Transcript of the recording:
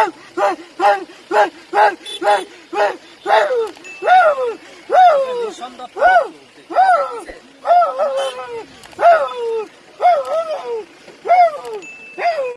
Woo! Woo! Woo!